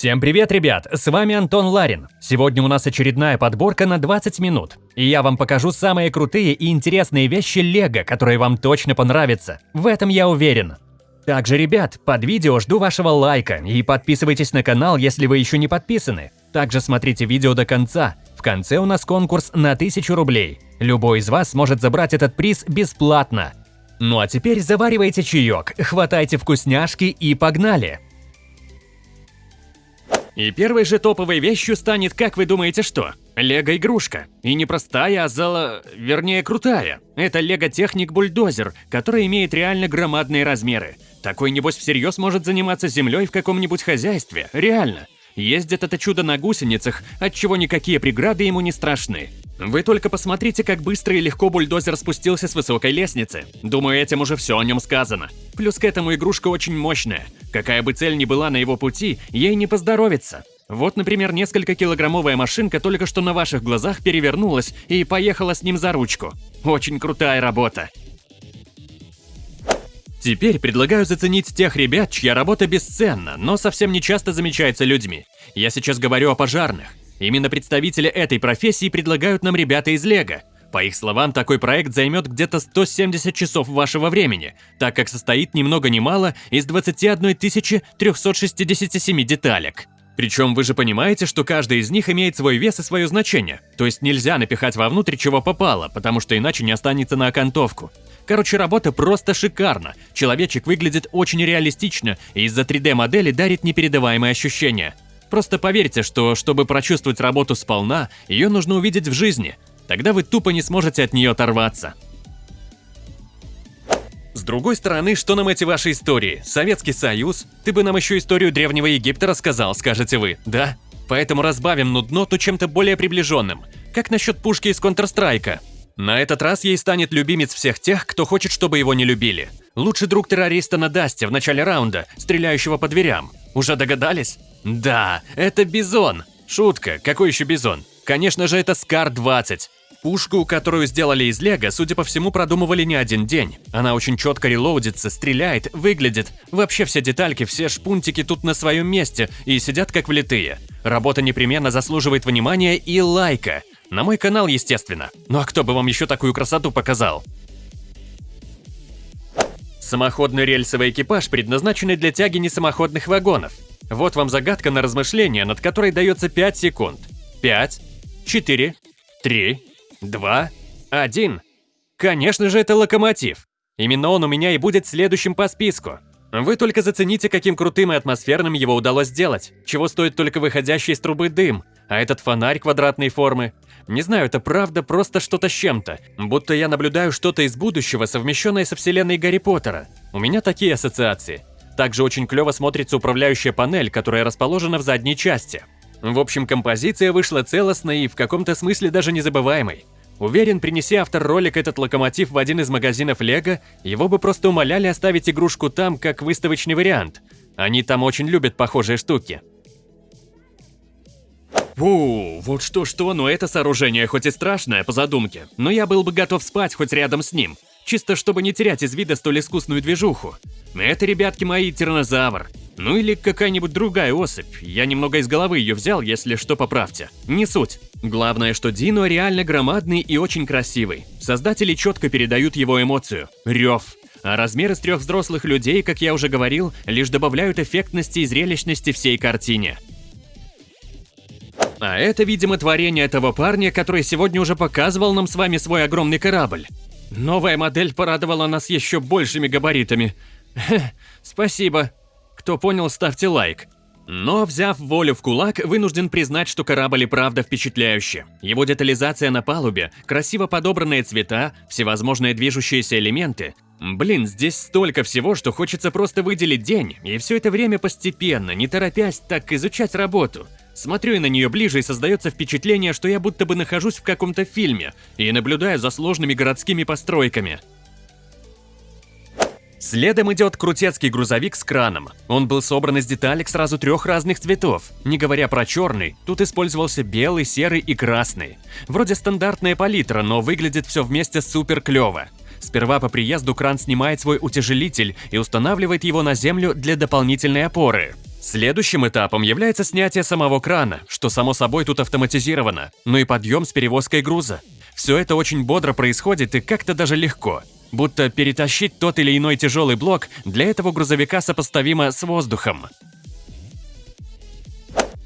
Всем привет, ребят! С вами Антон Ларин. Сегодня у нас очередная подборка на 20 минут. И я вам покажу самые крутые и интересные вещи Лего, которые вам точно понравятся. В этом я уверен. Также, ребят, под видео жду вашего лайка и подписывайтесь на канал, если вы еще не подписаны. Также смотрите видео до конца. В конце у нас конкурс на 1000 рублей. Любой из вас сможет забрать этот приз бесплатно. Ну а теперь заваривайте чаек, хватайте вкусняшки и погнали! И первой же топовой вещью станет, как вы думаете, что? Лего-игрушка. И не простая, а зала... вернее, крутая. Это Лего-техник-бульдозер, который имеет реально громадные размеры. Такой, небось, всерьез может заниматься землей в каком-нибудь хозяйстве. Реально. Ездит это чудо на гусеницах, отчего никакие преграды ему не страшны. Вы только посмотрите, как быстро и легко бульдозер спустился с высокой лестницы. Думаю, этим уже все о нем сказано. Плюс к этому игрушка очень мощная. Какая бы цель ни была на его пути, ей не поздоровится. Вот, например, несколько килограммовая машинка только что на ваших глазах перевернулась и поехала с ним за ручку. Очень крутая работа. Теперь предлагаю заценить тех ребят, чья работа бесценна, но совсем не часто замечается людьми. Я сейчас говорю о пожарных. Именно представители этой профессии предлагают нам ребята из Лего. По их словам, такой проект займет где-то 170 часов вашего времени, так как состоит ни много ни мало из 21 367 деталек. Причем вы же понимаете, что каждый из них имеет свой вес и свое значение, то есть нельзя напихать вовнутрь чего попало, потому что иначе не останется на окантовку. Короче, работа просто шикарна. Человечек выглядит очень реалистично и из-за 3D-модели дарит непередаваемые ощущения. Просто поверьте, что чтобы прочувствовать работу сполна, ее нужно увидеть в жизни. Тогда вы тупо не сможете от нее оторваться. Другой стороны, что нам эти ваши истории? Советский Союз? Ты бы нам еще историю Древнего Египта рассказал, скажете вы, да? Поэтому разбавим нудноту чем-то более приближенным. Как насчет пушки из Counter-Strike? На этот раз ей станет любимец всех тех, кто хочет, чтобы его не любили. Лучший друг террориста на Dust е в начале раунда, стреляющего по дверям. Уже догадались? Да, это Бизон. Шутка, какой еще Бизон? Конечно же, это SCAR-20. Пушку, которую сделали из лего, судя по всему, продумывали не один день. Она очень четко релоудится, стреляет, выглядит. Вообще все детальки, все шпунтики тут на своем месте и сидят как влитые. Работа непременно заслуживает внимания и лайка. На мой канал, естественно. Ну а кто бы вам еще такую красоту показал? Самоходный рельсовый экипаж, предназначенный для тяги несамоходных вагонов. Вот вам загадка на размышление, над которой дается 5 секунд. 5, 4, 3, 2, 1. Конечно же, это локомотив. Именно он у меня и будет следующим по списку. Вы только зацените, каким крутым и атмосферным его удалось сделать, чего стоит только выходящий из трубы дым, а этот фонарь квадратной формы. Не знаю, это правда просто что-то с чем-то, будто я наблюдаю что-то из будущего, совмещенное со вселенной Гарри Поттера. У меня такие ассоциации. Также очень клево смотрится управляющая панель, которая расположена в задней части. В общем, композиция вышла целостной и в каком-то смысле даже незабываемой. Уверен, принеси автор ролик этот локомотив в один из магазинов Лего, его бы просто умоляли оставить игрушку там, как выставочный вариант. Они там очень любят похожие штуки. Фу, вот что-что, но это сооружение хоть и страшное по задумке, но я был бы готов спать хоть рядом с ним, чисто чтобы не терять из вида столь искусную движуху. Это, ребятки мои, тиранозавр. Ну или какая-нибудь другая особь. Я немного из головы ее взял, если что, поправьте. Не суть. Главное, что Дино реально громадный и очень красивый. Создатели четко передают его эмоцию – рев. А размеры с трех взрослых людей, как я уже говорил, лишь добавляют эффектности и зрелищности всей картине. А это, видимо, творение этого парня, который сегодня уже показывал нам с вами свой огромный корабль. Новая модель порадовала нас еще большими габаритами. Спасибо. Кто понял, ставьте лайк. Но, взяв волю в кулак, вынужден признать, что корабль и правда впечатляющий. Его детализация на палубе, красиво подобранные цвета, всевозможные движущиеся элементы. Блин, здесь столько всего, что хочется просто выделить день, и все это время постепенно, не торопясь, так изучать работу. Смотрю я на нее ближе и создается впечатление, что я будто бы нахожусь в каком-то фильме и наблюдаю за сложными городскими постройками. Следом идет крутецкий грузовик с краном. Он был собран из деталек сразу трех разных цветов. Не говоря про черный, тут использовался белый, серый и красный. Вроде стандартная палитра, но выглядит все вместе супер клево. Сперва по приезду кран снимает свой утяжелитель и устанавливает его на землю для дополнительной опоры. Следующим этапом является снятие самого крана, что само собой тут автоматизировано, ну и подъем с перевозкой груза. Все это очень бодро происходит и как-то даже легко. Будто перетащить тот или иной тяжелый блок для этого грузовика сопоставимо с воздухом.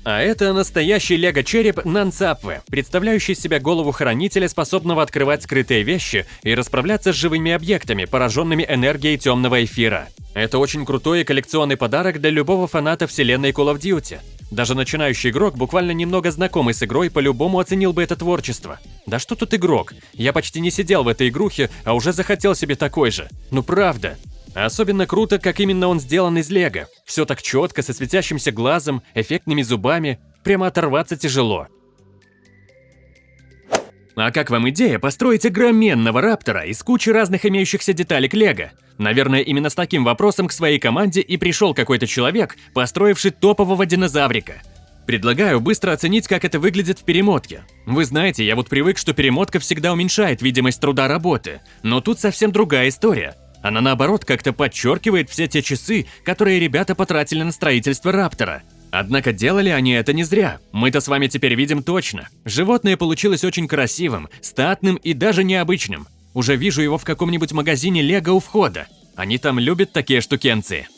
А это настоящий лего-череп Нансапве, представляющий себя голову хранителя, способного открывать скрытые вещи и расправляться с живыми объектами, пораженными энергией темного эфира. Это очень крутой и коллекционный подарок для любого фаната вселенной Call of Duty. Даже начинающий игрок, буквально немного знакомый с игрой, по-любому оценил бы это творчество. Да что тут игрок? Я почти не сидел в этой игрухе, а уже захотел себе такой же. Ну правда. Особенно круто, как именно он сделан из лего. Все так четко, со светящимся глазом, эффектными зубами. Прямо оторваться тяжело. А как вам идея построить огроменного раптора из кучи разных имеющихся деталек лего? Наверное, именно с таким вопросом к своей команде и пришел какой-то человек, построивший топового динозаврика. Предлагаю быстро оценить, как это выглядит в перемотке. Вы знаете, я вот привык, что перемотка всегда уменьшает видимость труда работы, но тут совсем другая история. Она наоборот как-то подчеркивает все те часы, которые ребята потратили на строительство Раптора. Однако делали они это не зря. Мы-то с вами теперь видим точно. Животное получилось очень красивым, статным и даже необычным. Уже вижу его в каком-нибудь магазине Лего у входа. Они там любят такие штукенции.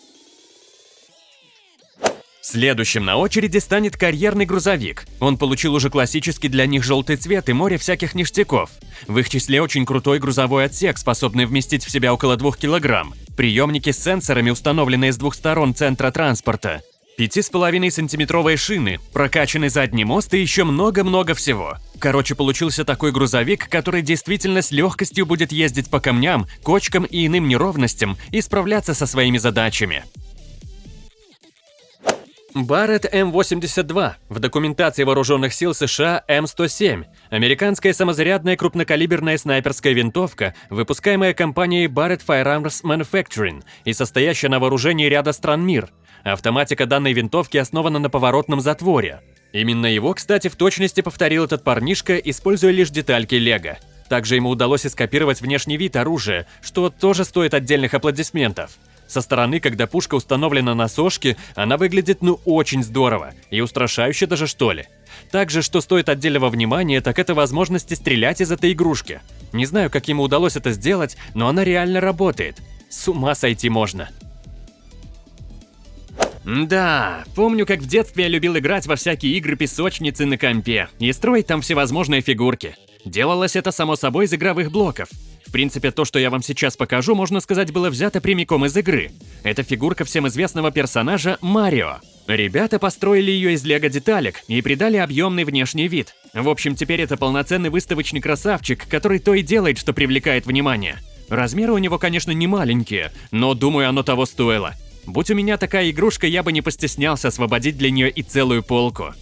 Следующим на очереди станет карьерный грузовик. Он получил уже классический для них желтый цвет и море всяких ништяков. В их числе очень крутой грузовой отсек, способный вместить в себя около 2 килограмм. Приемники с сенсорами, установленные с двух сторон центра транспорта. 5,5-сантиметровые шины, прокачанный задний мост и еще много-много всего. Короче, получился такой грузовик, который действительно с легкостью будет ездить по камням, кочкам и иным неровностям и справляться со своими задачами. Барретт М-82, в документации вооруженных сил США М-107, американская самозарядная крупнокалиберная снайперская винтовка, выпускаемая компанией Barrett Firearms Manufacturing и состоящая на вооружении ряда стран мир. Автоматика данной винтовки основана на поворотном затворе. Именно его, кстати, в точности повторил этот парнишка, используя лишь детальки Лего. Также ему удалось скопировать внешний вид оружия, что тоже стоит отдельных аплодисментов. Со стороны, когда пушка установлена на сошке, она выглядит ну очень здорово и устрашающе даже что ли. Также, что стоит отдельного внимания, так это возможности стрелять из этой игрушки. Не знаю, как ему удалось это сделать, но она реально работает. С ума сойти можно. Да, помню, как в детстве я любил играть во всякие игры-песочницы на компе и строить там всевозможные фигурки. Делалось это само собой из игровых блоков. В принципе, то, что я вам сейчас покажу, можно сказать, было взято прямиком из игры. Это фигурка всем известного персонажа Марио. Ребята построили ее из лего-деталек и придали объемный внешний вид. В общем, теперь это полноценный выставочный красавчик, который то и делает, что привлекает внимание. Размеры у него, конечно, не маленькие, но думаю, оно того стоило. Будь у меня такая игрушка, я бы не постеснялся освободить для нее и целую полку.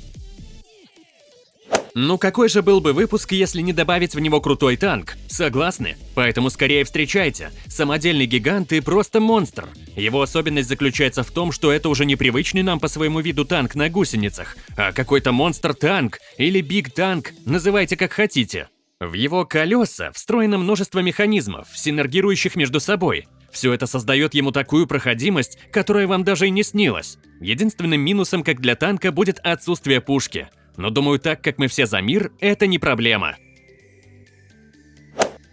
Ну какой же был бы выпуск, если не добавить в него крутой танк? Согласны? Поэтому скорее встречайте. Самодельный гигант и просто монстр. Его особенность заключается в том, что это уже не привычный нам по своему виду танк на гусеницах, а какой-то монстр-танк или биг-танк, называйте как хотите. В его колеса встроено множество механизмов, синергирующих между собой. Все это создает ему такую проходимость, которая вам даже и не снилась. Единственным минусом, как для танка, будет отсутствие пушки – но думаю, так как мы все за мир, это не проблема.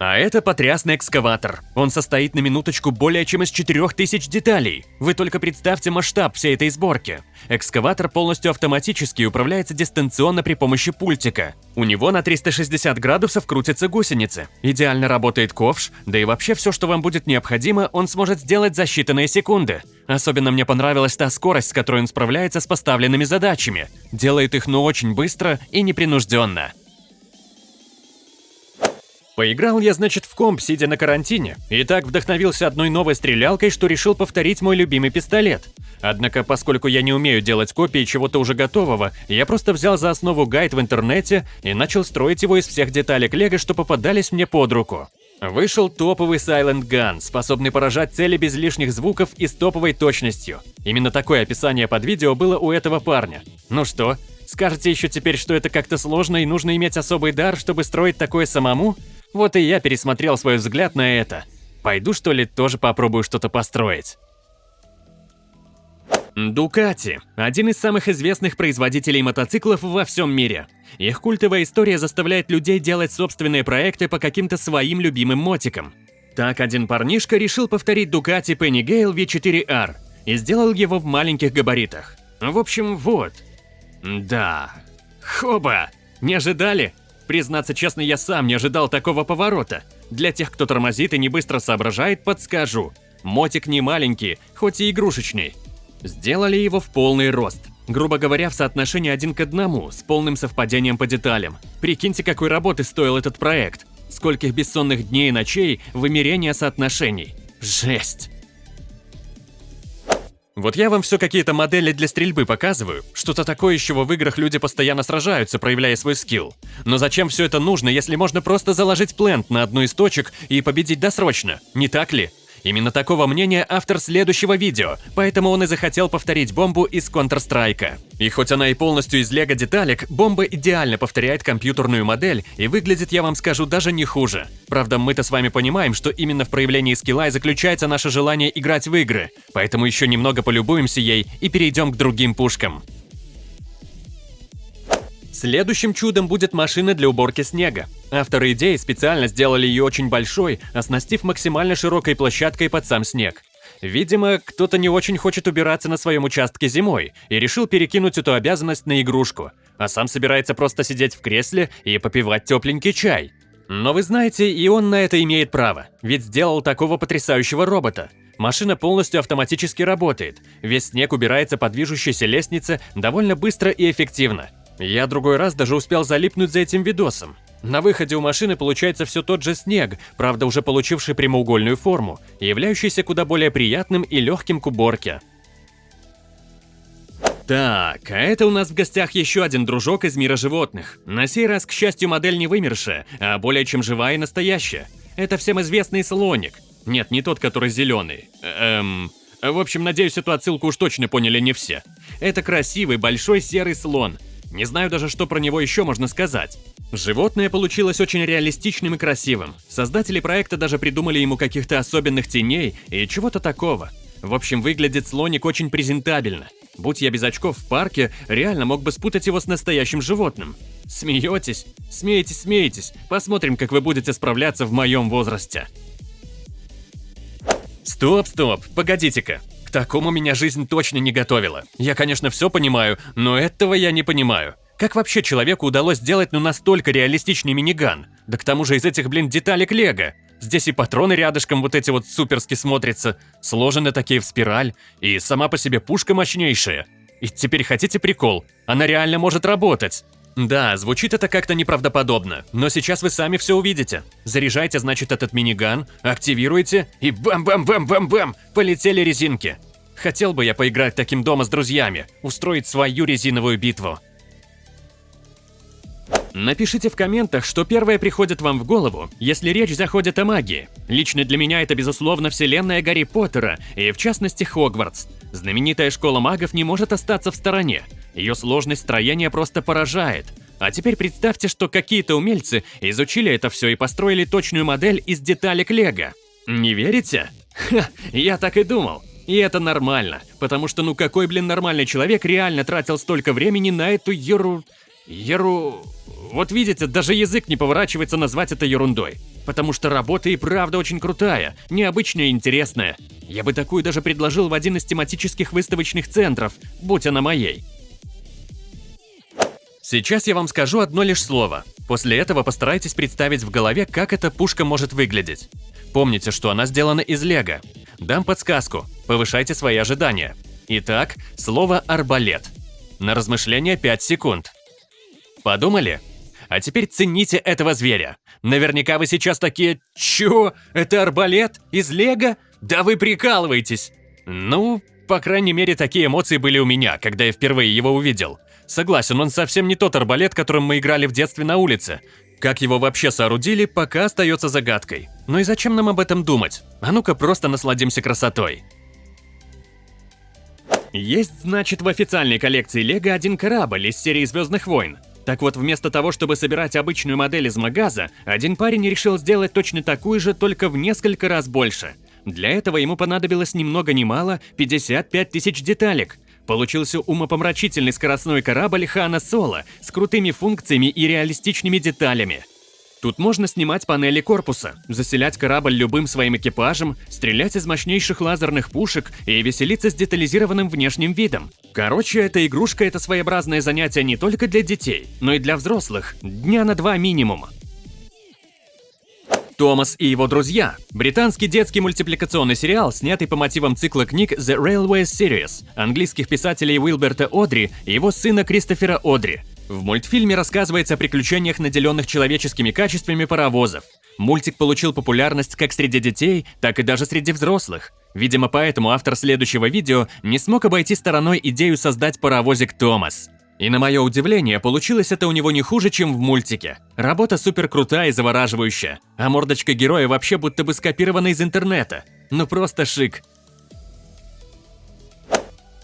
А это потрясный экскаватор. Он состоит на минуточку более чем из 4000 деталей. Вы только представьте масштаб всей этой сборки. Экскаватор полностью автоматически управляется дистанционно при помощи пультика. У него на 360 градусов крутятся гусеницы. Идеально работает ковш, да и вообще все, что вам будет необходимо, он сможет сделать за считанные секунды. Особенно мне понравилась та скорость, с которой он справляется с поставленными задачами. Делает их ну очень быстро и непринужденно. Поиграл я, значит, в комп, сидя на карантине, и так вдохновился одной новой стрелялкой, что решил повторить мой любимый пистолет. Однако, поскольку я не умею делать копии чего-то уже готового, я просто взял за основу гайд в интернете и начал строить его из всех деталек лего, что попадались мне под руку. Вышел топовый Silent Gun, способный поражать цели без лишних звуков и с топовой точностью. Именно такое описание под видео было у этого парня. Ну что, скажете еще теперь, что это как-то сложно и нужно иметь особый дар, чтобы строить такое самому? Вот и я пересмотрел свой взгляд на это. Пойду что ли тоже попробую что-то построить. Дукати – один из самых известных производителей мотоциклов во всем мире. Их культовая история заставляет людей делать собственные проекты по каким-то своим любимым мотикам. Так один парнишка решил повторить Дукати Penny Gale V4R и сделал его в маленьких габаритах. В общем, вот. Да. Хоба! Не ожидали? Признаться честно, я сам не ожидал такого поворота. Для тех, кто тормозит и не быстро соображает, подскажу. Мотик не маленький, хоть и игрушечный. Сделали его в полный рост. Грубо говоря, в соотношении один к одному, с полным совпадением по деталям. Прикиньте, какой работы стоил этот проект. Скольких бессонных дней и ночей вымерения соотношений. Жесть. Вот я вам все какие-то модели для стрельбы показываю. Что-то такое, из чего в играх люди постоянно сражаются, проявляя свой скилл. Но зачем все это нужно, если можно просто заложить плент на одну из точек и победить досрочно? Не так ли? Именно такого мнения автор следующего видео, поэтому он и захотел повторить бомбу из Counter-Strike. И хоть она и полностью из лего деталек, бомба идеально повторяет компьютерную модель и выглядит, я вам скажу, даже не хуже. Правда, мы-то с вами понимаем, что именно в проявлении скилла и заключается наше желание играть в игры, поэтому еще немного полюбуемся ей и перейдем к другим пушкам. Следующим чудом будет машина для уборки снега. Авторы идеи специально сделали ее очень большой, оснастив максимально широкой площадкой под сам снег. Видимо, кто-то не очень хочет убираться на своем участке зимой и решил перекинуть эту обязанность на игрушку, а сам собирается просто сидеть в кресле и попивать тепленький чай. Но вы знаете, и он на это имеет право, ведь сделал такого потрясающего робота. Машина полностью автоматически работает, весь снег убирается по движущейся лестнице довольно быстро и эффективно. Я другой раз даже успел залипнуть за этим видосом. На выходе у машины получается все тот же снег, правда уже получивший прямоугольную форму, являющийся куда более приятным и легким к уборке. Так, а это у нас в гостях еще один дружок из мира животных. На сей раз, к счастью, модель не вымершая, а более чем живая и настоящая. Это всем известный слоник. Нет, не тот, который зеленый. Эм... В общем, надеюсь, эту отсылку уж точно поняли не все. Это красивый большой серый слон – не знаю даже, что про него еще можно сказать. Животное получилось очень реалистичным и красивым. Создатели проекта даже придумали ему каких-то особенных теней и чего-то такого. В общем, выглядит слоник очень презентабельно. Будь я без очков в парке, реально мог бы спутать его с настоящим животным. Смеетесь? Смеетесь, смеетесь. Посмотрим, как вы будете справляться в моем возрасте. Стоп, стоп, погодите-ка такому меня жизнь точно не готовила. Я, конечно, все понимаю, но этого я не понимаю. Как вообще человеку удалось сделать ну настолько реалистичный миниган? Да к тому же из этих, блин, деталек лего. Здесь и патроны рядышком вот эти вот суперски смотрятся, сложены такие в спираль, и сама по себе пушка мощнейшая. И теперь хотите прикол? Она реально может работать. Да, звучит это как-то неправдоподобно, но сейчас вы сами все увидите. Заряжайте, значит, этот миниган, активируйте, и бам-бам-бам-бам-бам, полетели резинки. Хотел бы я поиграть таким дома с друзьями, устроить свою резиновую битву. Напишите в комментах, что первое приходит вам в голову, если речь заходит о магии. Лично для меня это, безусловно, вселенная Гарри Поттера, и в частности Хогвартс. Знаменитая школа магов не может остаться в стороне. Ее сложность строения просто поражает. А теперь представьте, что какие-то умельцы изучили это все и построили точную модель из деталек Лего. Не верите? Ха, я так и думал. И это нормально, потому что ну какой, блин, нормальный человек реально тратил столько времени на эту еру... еру... Вот видите, даже язык не поворачивается назвать это ерундой. Потому что работа и правда очень крутая, необычная и интересная. Я бы такую даже предложил в один из тематических выставочных центров, будь она моей. Сейчас я вам скажу одно лишь слово. После этого постарайтесь представить в голове, как эта пушка может выглядеть. Помните, что она сделана из лего. Дам подсказку. Повышайте свои ожидания. Итак, слово «арбалет». На размышление 5 секунд. Подумали? А теперь цените этого зверя. Наверняка вы сейчас такие «Чё? Это арбалет? Из лего? Да вы прикалываетесь!» Ну, по крайней мере, такие эмоции были у меня, когда я впервые его увидел. Согласен, он совсем не тот арбалет, которым мы играли в детстве на улице. Как его вообще соорудили, пока остается загадкой. Ну и зачем нам об этом думать? А ну-ка просто насладимся красотой. Есть, значит, в официальной коллекции Лего один корабль из серии Звездных войн. Так вот, вместо того, чтобы собирать обычную модель из магаза, один парень решил сделать точно такую же, только в несколько раз больше. Для этого ему понадобилось ни много ни мало 55 тысяч деталек. Получился умопомрачительный скоростной корабль Хана Соло с крутыми функциями и реалистичными деталями. Тут можно снимать панели корпуса, заселять корабль любым своим экипажем, стрелять из мощнейших лазерных пушек и веселиться с детализированным внешним видом. Короче, эта игрушка – это своеобразное занятие не только для детей, но и для взрослых, дня на два минимум. Томас и его друзья – британский детский мультипликационный сериал, снятый по мотивам цикла книг The Railway Series английских писателей Уилберта Одри и его сына Кристофера Одри. В мультфильме рассказывается о приключениях наделенных человеческими качествами паровозов. Мультик получил популярность как среди детей, так и даже среди взрослых. Видимо, поэтому автор следующего видео не смог обойти стороной идею создать паровозик Томас. И на мое удивление, получилось это у него не хуже, чем в мультике. Работа супер крутая и завораживающая, а мордочка героя вообще будто бы скопирована из интернета. Ну просто шик.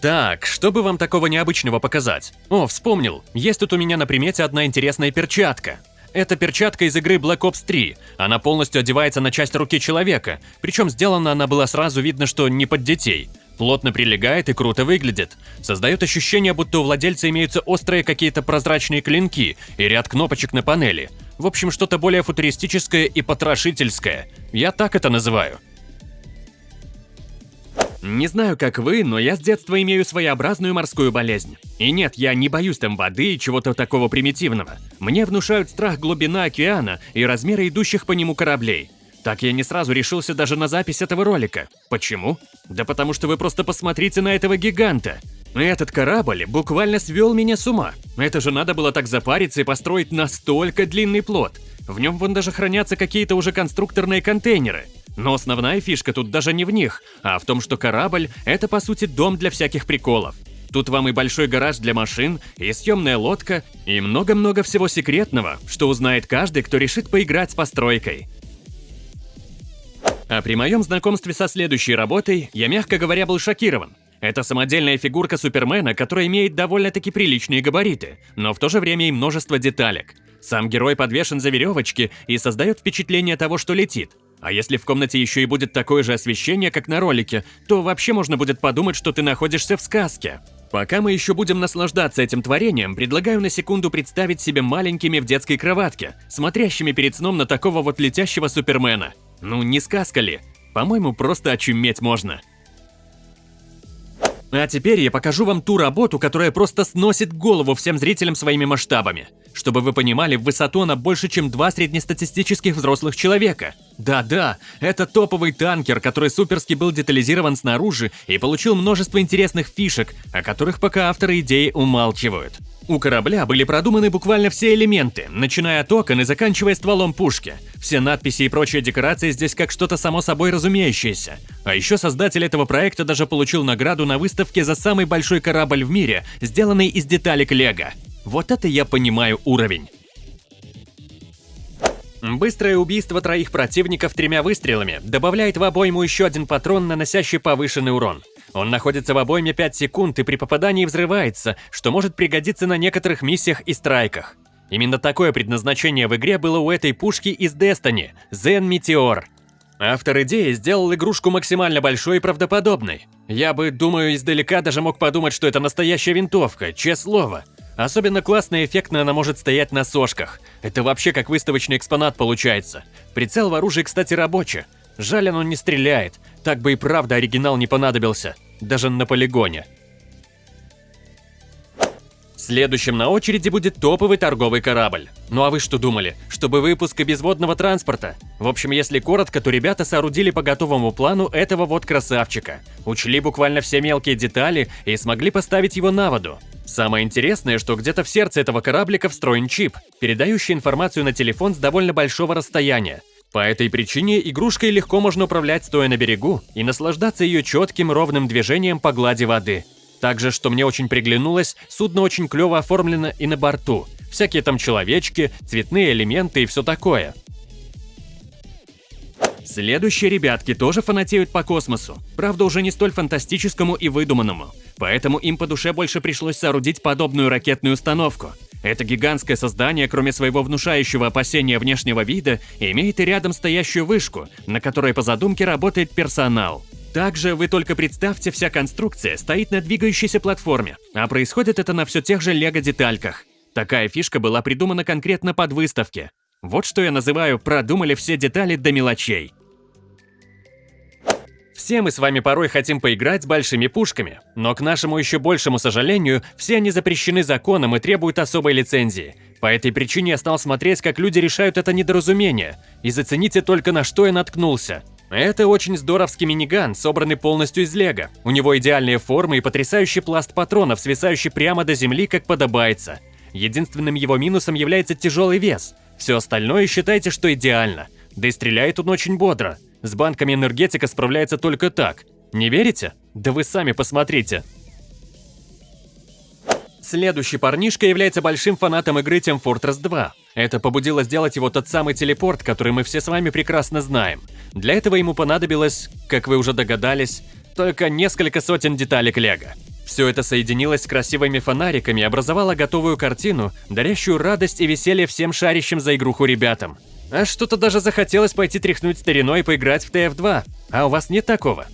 Так, что бы вам такого необычного показать? О, вспомнил, есть тут у меня на примете одна интересная перчатка. Это перчатка из игры Black Ops 3. Она полностью одевается на часть руки человека, причем сделана она была сразу видно, что не под детей. Плотно прилегает и круто выглядит. Создает ощущение, будто у владельца имеются острые какие-то прозрачные клинки и ряд кнопочек на панели. В общем, что-то более футуристическое и потрошительское. Я так это называю. Не знаю, как вы, но я с детства имею своеобразную морскую болезнь. И нет, я не боюсь там воды и чего-то такого примитивного. Мне внушают страх глубина океана и размеры идущих по нему кораблей. Так я не сразу решился даже на запись этого ролика. Почему? Да потому что вы просто посмотрите на этого гиганта. Этот корабль буквально свел меня с ума. Это же надо было так запариться и построить настолько длинный плот. В нем вон даже хранятся какие-то уже конструкторные контейнеры. Но основная фишка тут даже не в них, а в том, что корабль – это по сути дом для всяких приколов. Тут вам и большой гараж для машин, и съемная лодка, и много-много всего секретного, что узнает каждый, кто решит поиграть с постройкой. А при моем знакомстве со следующей работой я, мягко говоря, был шокирован. Это самодельная фигурка Супермена, которая имеет довольно-таки приличные габариты, но в то же время и множество деталек. Сам герой подвешен за веревочки и создает впечатление того, что летит. А если в комнате еще и будет такое же освещение, как на ролике, то вообще можно будет подумать, что ты находишься в сказке. Пока мы еще будем наслаждаться этим творением, предлагаю на секунду представить себе маленькими в детской кроватке, смотрящими перед сном на такого вот летящего супермена. Ну, не сказка ли? По-моему, просто очуметь можно. А теперь я покажу вам ту работу, которая просто сносит голову всем зрителям своими масштабами. Чтобы вы понимали, в высоту она больше, чем два среднестатистических взрослых человека. Да-да, это топовый танкер, который суперски был детализирован снаружи и получил множество интересных фишек, о которых пока авторы идеи умалчивают. У корабля были продуманы буквально все элементы, начиная от окон и заканчивая стволом пушки. Все надписи и прочие декорации здесь как что-то само собой разумеющееся. А еще создатель этого проекта даже получил награду на выставке за самый большой корабль в мире, сделанный из деталек Лего. Вот это я понимаю уровень. Быстрое убийство троих противников тремя выстрелами добавляет в обойму еще один патрон, наносящий повышенный урон. Он находится в обойме 5 секунд и при попадании взрывается, что может пригодиться на некоторых миссиях и страйках. Именно такое предназначение в игре было у этой пушки из Destiny – Zen Meteor. Автор идеи сделал игрушку максимально большой и правдоподобной. Я бы, думаю, издалека даже мог подумать, что это настоящая винтовка, честное слово. Особенно классно и эффектно она может стоять на сошках. Это вообще как выставочный экспонат получается. Прицел в оружии, кстати, рабочий. Жаль, оно не стреляет. Так бы и правда оригинал не понадобился. Даже на полигоне. Следующим на очереди будет топовый торговый корабль. Ну а вы что думали? Чтобы выпуск без водного транспорта? В общем, если коротко, то ребята соорудили по готовому плану этого вот красавчика. Учли буквально все мелкие детали и смогли поставить его на воду. Самое интересное, что где-то в сердце этого кораблика встроен чип, передающий информацию на телефон с довольно большого расстояния. По этой причине игрушкой легко можно управлять стоя на берегу и наслаждаться ее четким ровным движением по глади воды. Также, что мне очень приглянулось, судно очень клево оформлено и на борту. Всякие там человечки, цветные элементы и все такое. Следующие ребятки тоже фанатеют по космосу, правда уже не столь фантастическому и выдуманному, поэтому им по душе больше пришлось соорудить подобную ракетную установку. Это гигантское создание, кроме своего внушающего опасения внешнего вида, имеет и рядом стоящую вышку, на которой по задумке работает персонал. Также вы только представьте, вся конструкция стоит на двигающейся платформе, а происходит это на все тех же лего-детальках. Такая фишка была придумана конкретно под выставки. Вот что я называю «продумали все детали до мелочей». Все мы с вами порой хотим поиграть с большими пушками, но к нашему еще большему сожалению, все они запрещены законом и требуют особой лицензии. По этой причине я стал смотреть, как люди решают это недоразумение, и зацените только на что я наткнулся. Это очень здоровский миниган, собранный полностью из лего. У него идеальные формы и потрясающий пласт патронов, свисающий прямо до земли, как подобается. Единственным его минусом является тяжелый вес. Все остальное считайте, что идеально. Да и стреляет он очень бодро. С банками энергетика справляется только так. Не верите? Да вы сами посмотрите. Следующий парнишка является большим фанатом игры Team Fortress 2. Это побудило сделать его тот самый телепорт, который мы все с вами прекрасно знаем. Для этого ему понадобилось, как вы уже догадались, только несколько сотен деталек лего. Все это соединилось с красивыми фонариками и образовало готовую картину, дарящую радость и веселье всем шарящим за игруху ребятам. А что-то даже захотелось пойти тряхнуть стариной и поиграть в TF2. А у вас нет такого?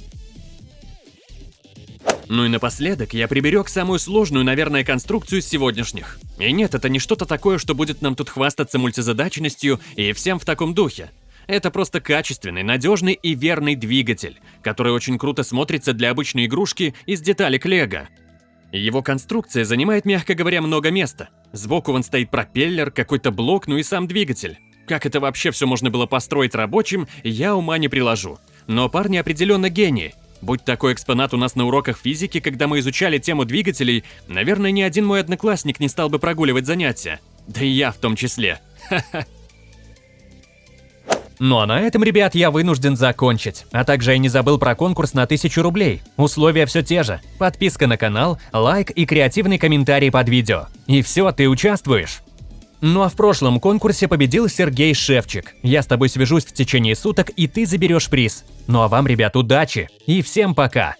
Ну и напоследок я приберег самую сложную, наверное, конструкцию из сегодняшних. И нет, это не что-то такое, что будет нам тут хвастаться мультизадачностью и всем в таком духе. Это просто качественный, надежный и верный двигатель, который очень круто смотрится для обычной игрушки из деталек лего. Его конструкция занимает, мягко говоря, много места. Сбоку вон стоит пропеллер, какой-то блок, ну и сам двигатель. Как это вообще все можно было построить рабочим, я ума не приложу. Но парни определенно гении. Будь такой экспонат у нас на уроках физики, когда мы изучали тему двигателей, наверное, ни один мой одноклассник не стал бы прогуливать занятия. Да и я в том числе. Ну а на этом, ребят, я вынужден закончить. А также я не забыл про конкурс на 1000 рублей. Условия все те же. Подписка на канал, лайк и креативный комментарий под видео. И все, ты участвуешь. Ну а в прошлом конкурсе победил Сергей Шевчик. Я с тобой свяжусь в течение суток, и ты заберешь приз. Ну а вам, ребят, удачи и всем пока!